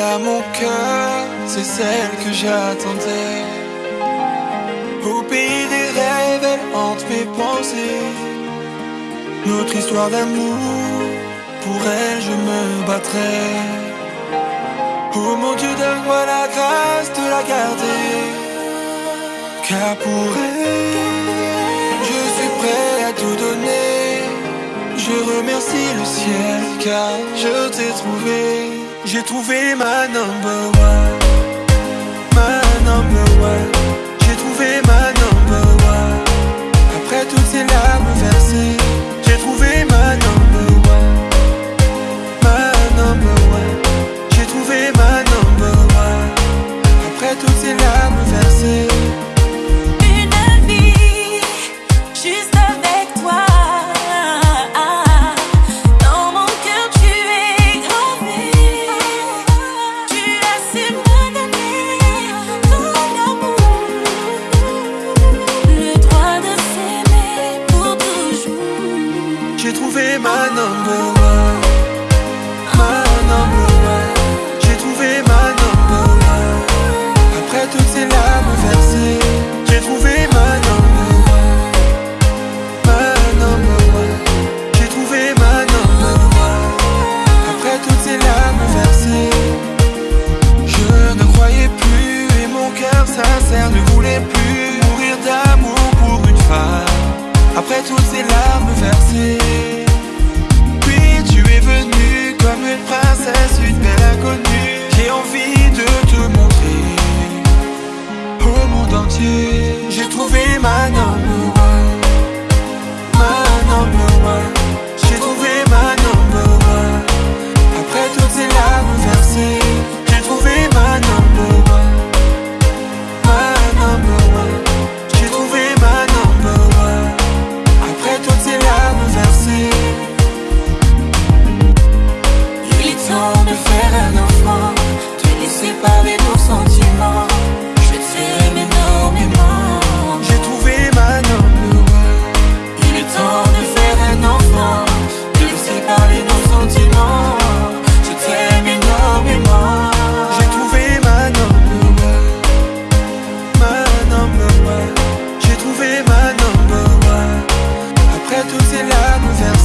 à mon cœur, c'est celle que j'attendais. Au pays des rêves, elle hante mes pensées. Notre histoire d'amour, pour elle je me battrai. Oh mon Dieu, donne-moi la grâce de la garder. Car pour elle, je suis prêt à tout donner. Je remercie le ciel car je t'ai trouvé. J'ai trouvé ma number one. Ma number one. J'ai trouvé ma number one. Après toutes ces larmes versées, j'ai trouvé ma number one. Ma number one. J'ai trouvé ma number one. Après toutes ces larmes versées. J'ai trouvé ma number one. Ma number one. J'ai trouvé ma number one. Après toutes ces larmes versées, j'ai trouvé ma number one. Ma number one. J'ai trouvé ma number one. Après toutes ces larmes versées, je ne croyais plus et mon cœur sincère ne voulait plus mourir d'amour pour une femme. Après toutes ces larmes versées. love reveals